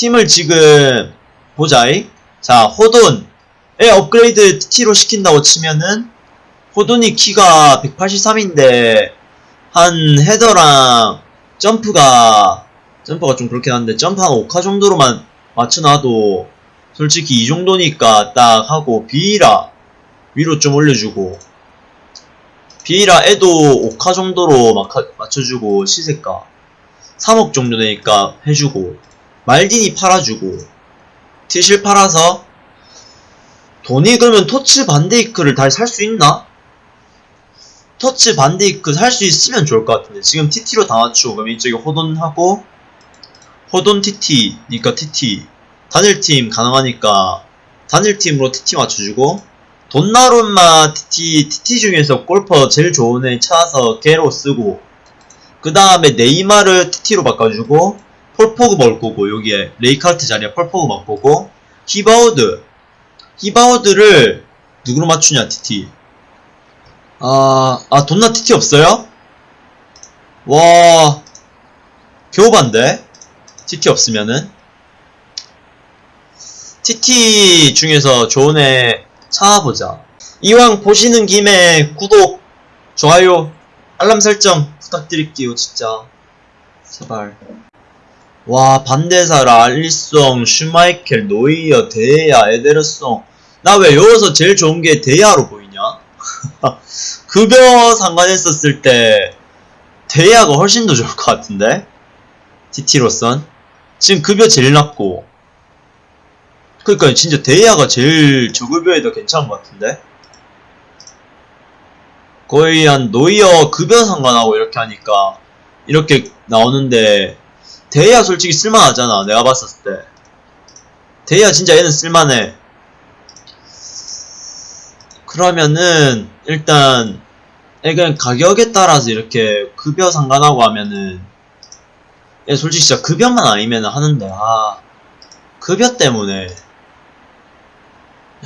팀을 지금 보자이. 자, 호돈에 업그레이드 TT로 시킨다고 치면은 호돈이 키가 183인데 한 헤더랑 점프가 점프가 좀 그렇긴 한데 점프 한 5카 정도로만 맞춰놔도 솔직히 이 정도니까 딱 하고 비라 위로 좀 올려주고 비라 애도 5카 정도로 맞춰주고 시세가 3억 정도 되니까 해주고 말딘이 팔아주고 티실 팔아서 돈이 그러면 토츠 반데이크를 다시 살 수 있나? 터치 반데이크 살 수 있으면 좋을 것 같은데 지금 TT로 다 맞추고 그럼 이쪽에 호돈하고 호돈 TT니까 TT 단일팀 가능하니까 단일팀으로 TT 맞춰주고 돈나룸마 TT TT 중에서 골퍼 제일 좋은 애 찾아서 걔로 쓰고 그 다음에 네이마르 TT로 바꿔주고 폴포그 먹을 거고 여기에 레이카르트 자리에 폴포그 먹을 거고 히바우드 히바우드를 누구로 맞추냐 TT 아, 아, 돈나 TT 없어요? 와, 겨우 반데? TT 없으면은? TT 중에서 좋은 애 찾아보자. 이왕 보시는 김에 구독, 좋아요, 알람 설정 부탁드릴게요, 진짜. 제발. 와, 반대사라, 알리송, 슈마이켈, 노이어, 데야, 에데르송. 나 왜 여기서 제일 좋은 게 데야로 보이냐? 급여 상관했었을 때 대야가 훨씬 더 좋을 것 같은데 TT로선 지금 급여 제일 낮고 그러니까 진짜 대야가 제일 저급여에도 괜찮은 것 같은데 거의 한 노이어 급여 상관하고 이렇게 하니까 이렇게 나오는데 대야 솔직히 쓸만하잖아 내가 봤었을 때. 대야 진짜 얘는 쓸만해. 그러면은 일단 예, 그냥 가격에 따라서 이렇게 급여 상관하고 하면은 예, 솔직히 진짜 급여만 아니면 하는데 아 급여 때문에.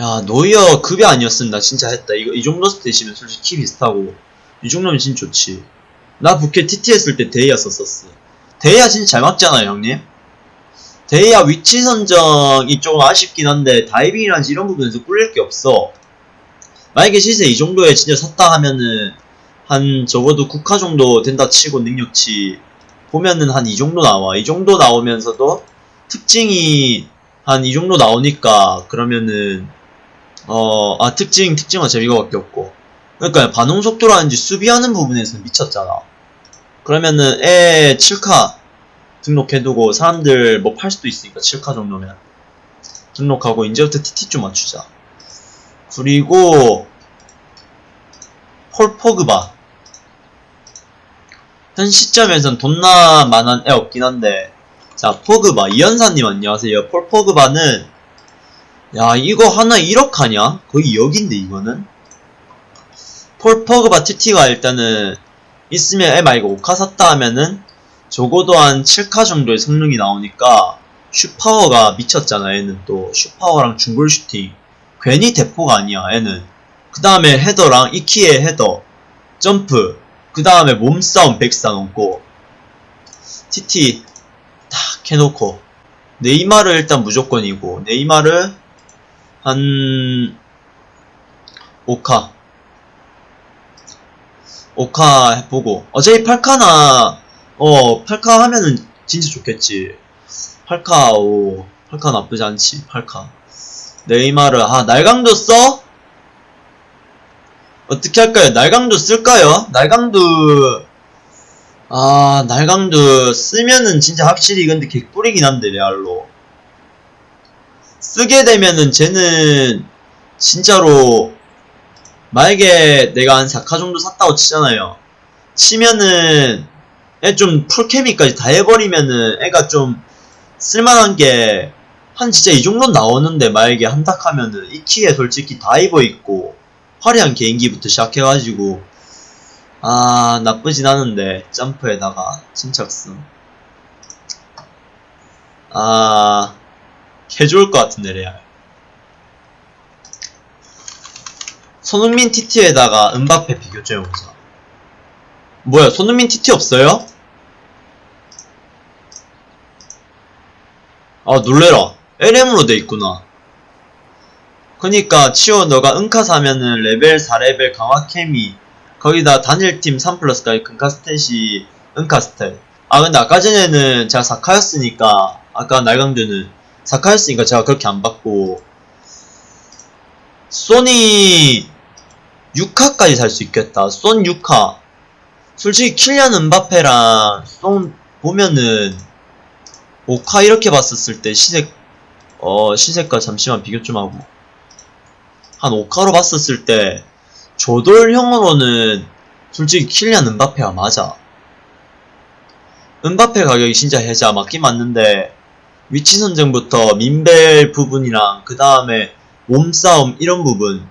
야 노이어 급여 아니었으면 나 진짜 했다. 이거 이 정도 스탯이면 솔직히 키 비슷하고. 이 정도면 진짜 좋지. 나 부캐 TT 했을 때 데헤아 썼었어 데헤아 진짜 잘 맞잖아요 형님. 데헤아 위치 선정이 조금 아쉽긴 한데 다이빙이라든지 이런 부분에서 꿀릴 게 없어. 만약에 시세 이 정도에 진짜 샀다 하면은 한 적어도 육카 정도 된다 치고 능력치 보면은 한 이 정도 나와. 이 정도 나오면서도 특징이 한 이 정도 나오니까 그러면은 어 아 특징 특징은 재미가 밖에 없고. 그러니까 반응 속도라든지 수비하는 부분에서 미쳤잖아 그러면은 애 7카 등록해두고 사람들 뭐 팔 수도 있으니까 7카 정도면 등록하고 이제부터 TT 좀 맞추자. 그리고 폴 포그바. 현 시점에선 돈나 만한 애 없긴 한데. 자 포그바 이현사님 안녕하세요. 폴 포그바는 야 이거 하나 1억 하냐? 거의 2억인데 이거는? 폴 포그바 TT가 일단은 있으면 얘 말고 5카 샀다 하면은 적어도 한 7카 정도의 성능이 나오니까 슈파워가 미쳤잖아 얘는 또. 슈파워랑 중거리 슈팅 괜히 대포가 아니야 얘는. 그 다음에 헤더랑 이키의 헤더 점프. 그 다음에 몸싸움 100사 넘고. TT 딱 해놓고. 네이마르 일단 무조건이고 네이마르 한 5카 5카 해보고 어차피 8카나 어 8카 하면은 진짜 좋겠지 8카 오 8카 나쁘지 않지 8카 네이마르 아 날강도 써? 어떻게 할까요? 날강도 쓸까요? 날강도 아 날강도 쓰면은 진짜 확실히 근데 개꿀이긴 한데 레알로 쓰게 되면은 쟤는 진짜로 만약에 내가 한 4카 정도 샀다고 치잖아요. 치면은 애 좀 풀케미까지 다 해버리면은 애가 좀 쓸만한 게 한 진짜 이 정도 나오는데 만약에 한탁 하면은 이 키에 솔직히 다이버 있고 화려한 개인기부터 시작해가지고 아 나쁘진 않은데 점프에다가 침착성 아 개좋을 것 같은데 레알 손흥민 TT에다가 은바페 비교점 해보자 뭐야 손흥민 TT 없어요? 아 놀래라. LM으로 돼 있구나. 그니까 치오 너가 은카 사면은 레벨 4레벨 강화 케미. 거기다 단일팀 3 플러스까지 금카 스탯이 은카 스탯. 아 근데 아까 전에는 제가 사카였으니까 아까 날강두는 사카였으니까 제가 그렇게 안 받고. 쏘니 6카까지 살 수 있겠다. 쏜 6카 솔직히 킬리안 은바페랑 쏜 보면은 5카 이렇게 봤었을 때 시세 어 시세가 잠시만 비교 좀 하고. 한 5카로 봤었을 때 조돌형으로는 솔직히 킬리안 은바페가 맞아. 은바페 가격이 진짜 해자 맞긴 맞는데 위치 선정부터 민벨 부분이랑 그 다음에 몸싸움 이런 부분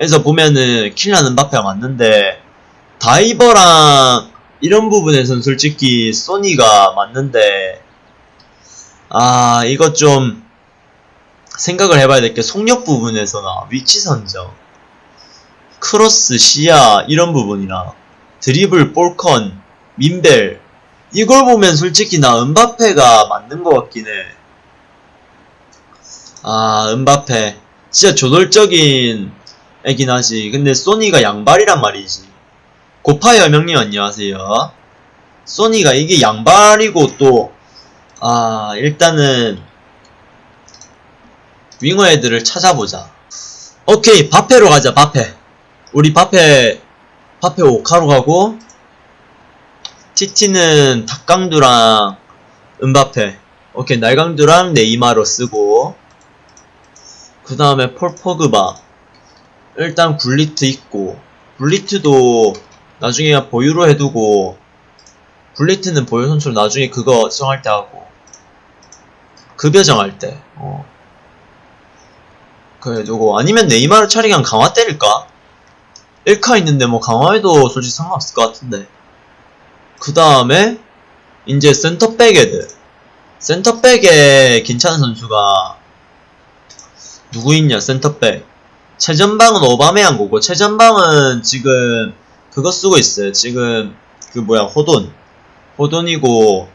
에서 보면은 킬리안 음바페가 맞는데 다이버랑 이런 부분에선 솔직히 쏘니가 맞는데 아 이거 좀 생각을 해봐야 될 게 속력 부분에서나 위치 선정 크로스 시야 이런 부분이나 드리블 볼컨 민밸 이걸 보면 솔직히 나 음바페가 맞는 것 같긴 해. 아, 은바페. 진짜 조돌적인 애긴 하지. 근데 소니가 양발이란 말이지. 고파이 여명님 안녕하세요. 소니가 이게 양발이고 또, 아, 일단은, 윙어 애들을 찾아보자. 오케이, 바페로 가자, 바페. 우리 바페, 바페 오카로 가고, TT는 닭강두랑 은바페 오케이 날강두랑 네이마로 쓰고 그 다음에 폴 포그바 일단 굴리트 있고 굴리트도 나중에 보유로 해두고 굴리트는 보유 선수로 나중에 그거 정할 때 하고 급여 정할 때 어. 그래 두고 아니면 네이마를 차라리 그냥 강화 때릴까? 1카 있는데 뭐 강화해도 솔직히 상관없을 것 같은데 그 다음에 이제 센터백 애들 센터백에 괜찮은 선수가 누구 있냐 센터백 최전방은 오바메양 거고 최전방은 지금 그거 쓰고 있어요. 지금 그 뭐야 호돈. 호돈이고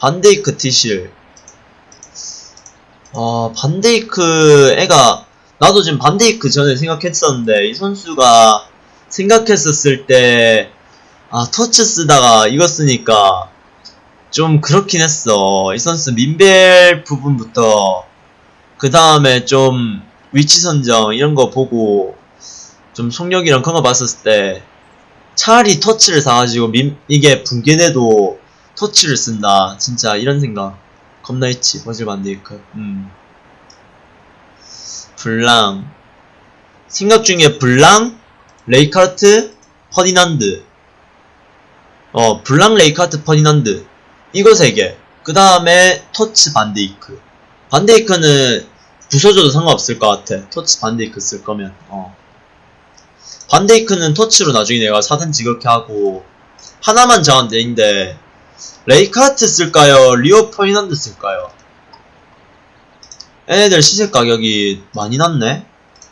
반데이크 티실. 어 반데이크 애가 나도 지금 반데이크 전에 생각했었는데 이 선수가 생각했었을 때 아, 터치 쓰다가 이거 쓰니까 좀 그렇긴 했어. 이 선수 민벨 부분부터 그 다음에 좀 위치 선정 이런 거 보고 좀 속력이랑 그런 거 봤었을 때 차라리 터치를 사가지고 민, 이게 붕괴돼도 터치를 쓴다. 진짜 이런 생각 겁나 했지. 버질 반데이크. 음. 블랑 생각 중에 블랑, 레이카르트, 퍼디난드 어, 블랑 레이카트 퍼니난드. 이거 세 개. 그 다음에 터치 반데이크. 반데이크는 부서져도 상관없을 것 같아. 터치 반데이크 쓸 거면. 어. 반데이크는 터치로 나중에 내가 사든지 그렇게 하고 하나만 정하면 되는데 레이카트 쓸까요? 리오 퍼니난드 쓸까요? 얘네들 시세 가격이 많이 났네?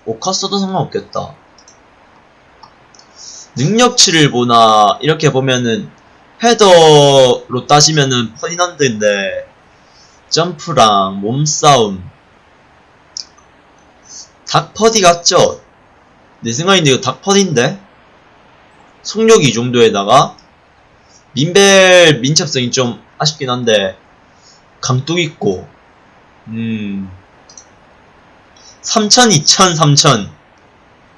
오카 써도 상관없겠다. 능력치를 보나 이렇게 보면은 헤더로 따지면은 퍼디난드인데 점프랑 몸싸움 닥퍼디 같죠? 내 생각인데 이거 닥퍼디인데? 속력이 이 정도에다가 민벨 민첩성이 좀 아쉽긴 한데 강뚝 있고 음 3000, 2000, 3000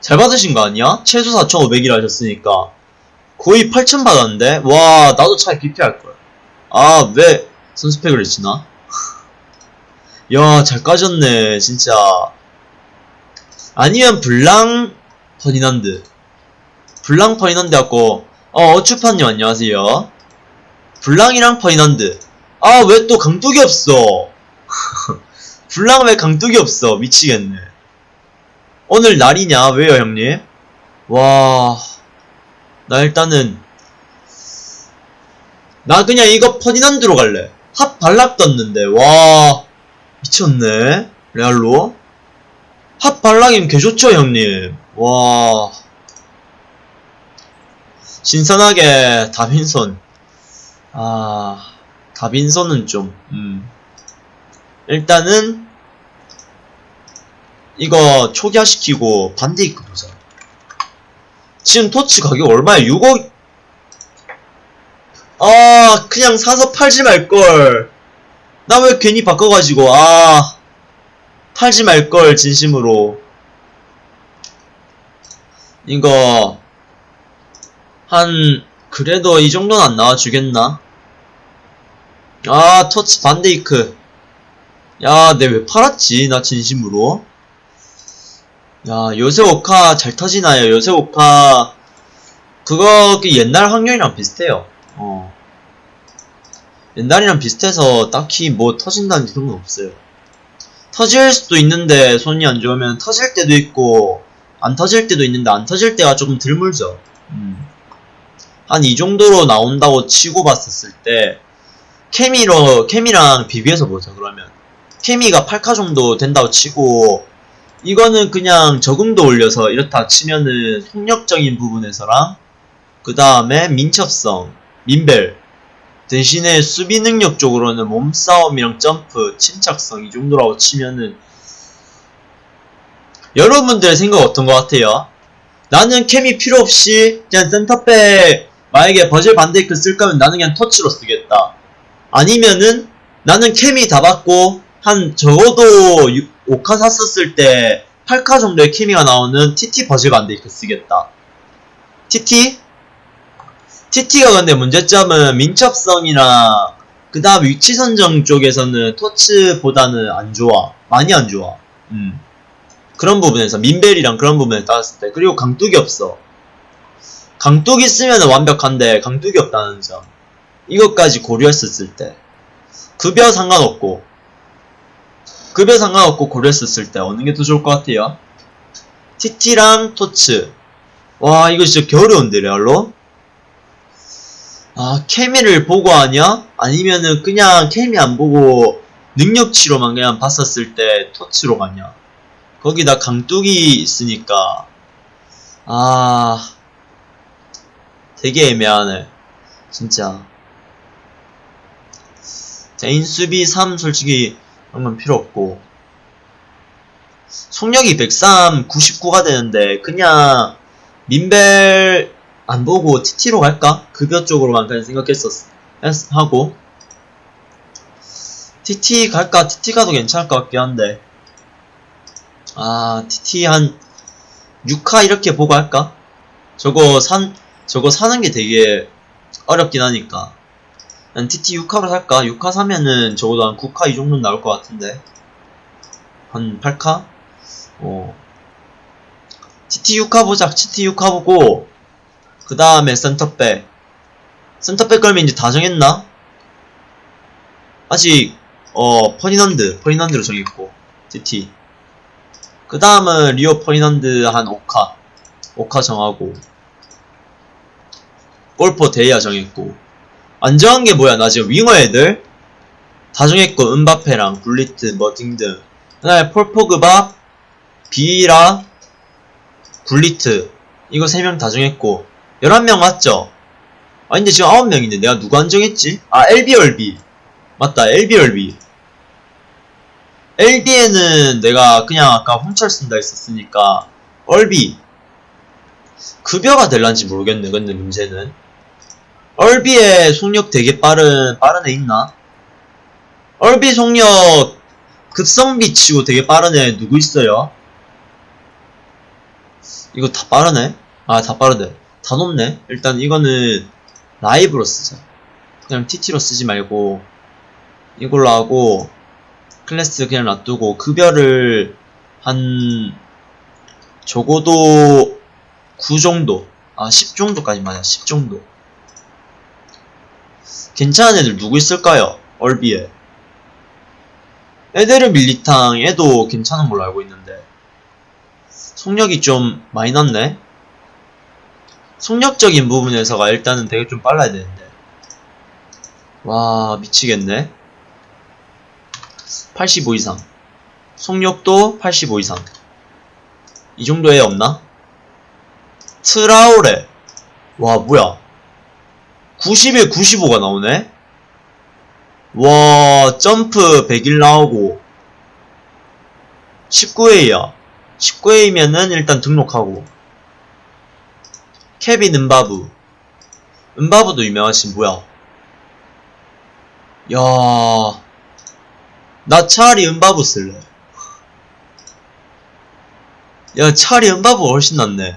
잘 받으신 거 아니야? 최소 4,500이라 하셨으니까 거의 8,000 받았는데? 와 나도 차라리 BP할걸 아 왜 선수팩을 했지나? 야 잘 까졌네 진짜 아니면 블랑 퍼니난드 블랑 퍼니난드 갖고 어 어추파님 안녕하세요 블랑이랑 퍼니난드 아 왜 또 강뚝이 없어 블랑 왜 강뚝이 없어 미치겠네 오늘 날이냐? 왜요, 형님? 와, 나 일단은, 나 그냥 이거 퍼디난드로 갈래. HOT 발락 떴는데, 와, 미쳤네. 레알로. HOT 발락이면 개좋죠, 형님. 와. 신선하게, 다빈손. 아, 다빈손은 좀, 음. 일단은 이거 초기화시키고 반데이크 보자. 지금 토치 가격 얼마야? 6억? 아, 그냥 사서 팔지 말걸. 나 왜 괜히 바꿔가지고, 아. 팔지 말걸, 진심으로. 이거, 한, 그래도 이 정도는 안 나와주겠나? 아, 터치 반데이크. 야, 내 왜 팔았지? 나 진심으로. 야, 요새 오카 잘 터지나요? 요새 오카, 그거, 그 옛날 확률이랑 비슷해요. 어. 옛날이랑 비슷해서 딱히 뭐 터진다는 그런 건 없어요. 터질 수도 있는데 손이 안 좋으면 터질 때도 있고, 안 터질 때도 있는데 안 터질 때가 조금 덜 물죠. 음. 한 이 정도로 나온다고 치고 봤었을 때, 케미로, 케미랑 비교해서 보자, 그러면. 케미가 8카 정도 된다고 치고, 이거는 그냥 적응도 올려서 이렇다 치면은 속력적인 부분에서랑, 그 다음에 민첩성, 민벨, 대신에 수비 능력 쪽으로는 몸싸움이랑 점프, 침착성 이 정도라고 치면은, 여러분들의 생각 어떤 것 같아요? 나는 케미 필요 없이 그냥 센터백 만약에 버질 반데이크 쓸 거면 나는 그냥 터치로 쓰겠다. 아니면은 나는 케미 다 받고 한 적어도 5카 샀었을 때 8카 정도의 케미가 나오는 TT 버질 반데이크 쓰겠다. TT? TT가 근데 문제점은 민첩성이나 그 다음 위치 선정 쪽에서는 토츠보다는 안 좋아. 많이 안 좋아. 음. 그런 부분에서 민벨이랑 그런 부분에 따졌을 때 그리고 강뚝이 없어. 강뚝이 쓰면 완벽한데 강뚝이 없다는 점. 이것까지 고려했었을 때 급여 상관없고 급여 상관없고 고려했었을 때 어느 게 더 좋을 것 같아요? TT랑 토츠 와 이거 진짜 겨울어운데 레알로? 아 케미를 보고 하냐? 아니면은 그냥 케미 안 보고 능력치로만 그냥 봤었을 때 토츠로 가냐? 거기다 강뚝이 있으니까 아 되게 애매하네 진짜 개인 수비 3 솔직히 건 필요 없고 속력이 103 99가 되는데 그냥 민벨 안 보고 TT로 갈까? 급여 쪽으로만 그냥 생각했었 하고 TT 갈까? TT 가도 괜찮을 것 같긴 한데 아 TT 한 6카 이렇게 보고 할까? 저거 산 저거 사는 게 되게 어렵긴 하니까 난 TT 6카로 살까? 6카 사면은 적어도 한 9카 이 정도는 나올 것 같은데 한 8카? 어 TT 6카 보자 TT 6카 보고 그 다음에 센터백. 센터백 걸면 이제 다 정했나? 아직 어 퍼니넌드 퍼니넌드로 정했고 TT 그 다음은 리오 퍼니넌드 한 5카. 5카 정하고. 골퍼 데이아 정했고. 안 정한 게 뭐야? 나 지금 윙어 애들? 다 정했고 은바페랑 굴리트 뭐 등등. 그 다음에 폴포그바 비라 굴리트. 이거 3명 다 정했고 11명 맞죠? 아 근데 지금 9명인데 내가 누구 안 정했지? 아 LBRB 맞다 LBRB LB에는 내가 그냥 아까 홍철 쓴다 했었으니까 얼비 급여가 될란지 모르겠네 근데 문제는 얼비의 속력 되게 빠른 빠른 애 있나? 얼비 속력 급성비 치고 되게 빠른 애 누구 있어요? 이거 다 빠르네? 아 다 빠르네 다 높네. 일단 이거는 라이브로 쓰자. 그냥 TT로 쓰지 말고 이걸로 하고 클래스 그냥 놔두고 급여를 한 적어도 9 정도. 아 10 정도까지 맞아 10 정도. 괜찮은 애들 누구 있을까요? 얼비에. 에데르 밀리탕 애도 괜찮은 걸로 알고 있는데. 속력이 좀 많이 났네 속력적인 부분에서가 일단은 되게 좀 빨라야 되는데 와 미치겠네 85 이상 속력도 85 이상 이 정도에 없나? 트라우레 와 뭐야 90에 95가 나오네 와, 점프 100일 나오고. 19회야. 19회이면은 일단 등록하고. 케빈 은바부. 은바부도 유명하신 뭐야? 야, 나 차라리 은바부 쓸래. 야, 차라리 은바부 훨씬 낫네.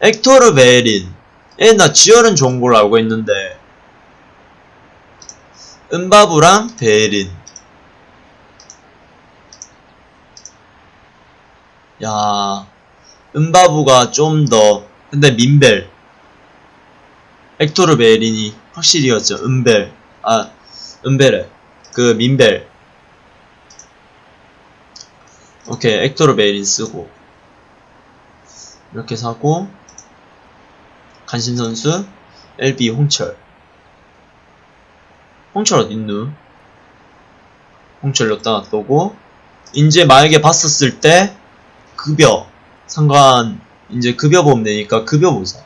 액토르 베린. 얘나 지열은 좋은 걸로 알고 있는데. 은바부랑 베린. 야, 은바부가 좀 더, 근데 민벨. 액토르 베린이 확실히였죠. 은벨. 아, 은벨에. 그, 민벨. 오케이, 액토르 베린 쓰고. 이렇게 사고, 간신 선수, LB 홍철. 홍철 어딨누? 홍철 여기다 놔두고, 이제 만약에 봤었을 때, 급여. 상관, 이제 급여 보면 되니까 급여 보자.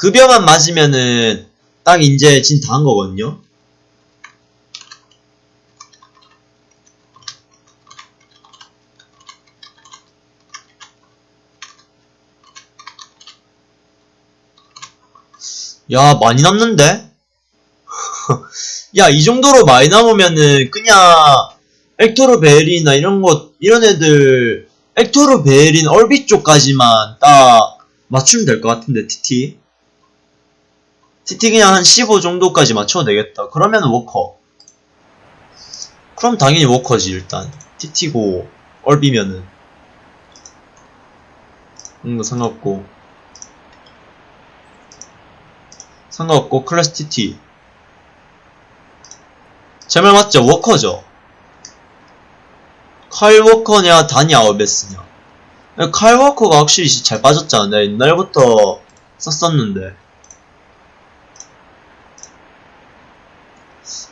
급여만 맞으면은, 딱 이제 진 다 한 거거든요? 야, 많이 남는데? 야, 이 정도로 많이 남으면은, 그냥, 액토르 베일이나 이런 것, 이런 애들, 액토르 베일인 얼비 쪽까지만 딱 맞추면 될 것 같은데, TT. TT 그냥 한 15 정도까지 맞춰도 되겠다. 그러면 워커. 그럼 당연히 워커지, 일단. TT고, 얼비면은. 음, 상관없고. 상관없고 클래스 TT 제 말 맞죠? 워커죠? 칼 워커냐 다니 아우베스냐 칼 워커가 확실히 잘 빠졌잖아 내가 옛날부터 썼었는데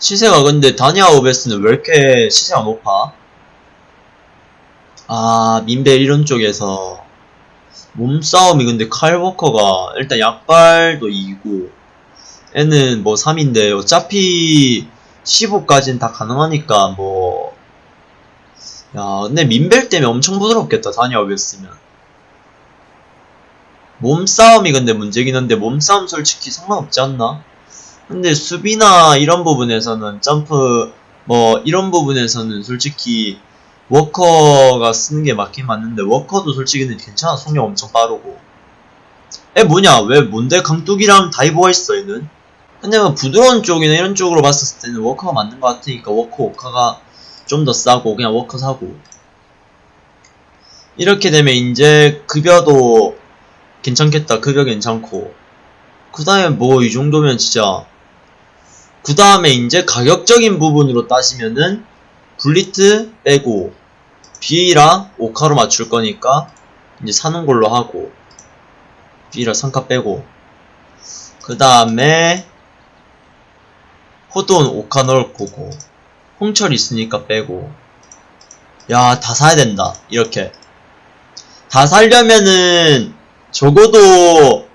시세가 근데 다니 아우베스는 왜 이렇게 시세가 높아? 아 민벨 이런 쪽에서 몸싸움이 근데 칼 워커가 일단 약발도 이기고 애는 뭐 3인데 어차피 15까지는 다 가능하니까 뭐 야, 근데 민벨 때문에 엄청 부드럽겠다, 다니아웃으면. 몸싸움이 근데 문제긴 한데, 몸싸움 솔직히 상관없지 않나? 근데 수비나 이런 부분에서는 점프, 뭐, 이런 부분에서는 솔직히 워커가 쓰는 게 맞긴 맞는데, 워커도 솔직히 는 괜찮아. 속력 엄청 빠르고. 애 뭐냐? 왜 뭔데 강뚝이랑 다이버가 있어, 얘는? 근데 뭐 부드러운 쪽이나 이런 쪽으로 봤을 때는 워커가 맞는 것 같으니까 워커 워커가 좀 더 싸고 그냥 워커 사고 이렇게 되면 이제 급여도 괜찮겠다 급여 괜찮고 그 다음에 뭐 이 정도면 진짜 그 다음에 이제 가격적인 부분으로 따지면은 블리트 빼고 비라 오카로 맞출 거니까 이제 사는 걸로 하고 비라 3카 빼고 그 다음에 호돈 오카 넣을 거고 홍철 있으니까 빼고 야 다 사야 된다. 이렇게. 다 살려면은 적어도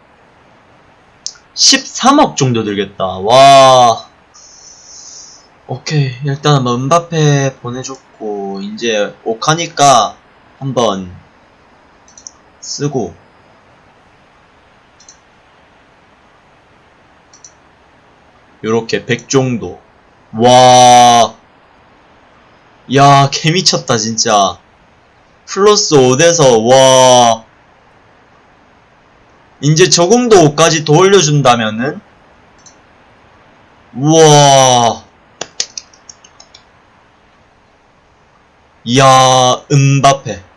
13억 정도 들겠다. 와 오케이 일단 은 은바페 보내줬고 이제 오카니까 한번 쓰고 요렇게 100 정도. 와. 야, 개미쳤다, 진짜. 플러스 5돼서, 와. 이제 적응도 5까지 더 올려준다면은? 우와. 이야, 은바페.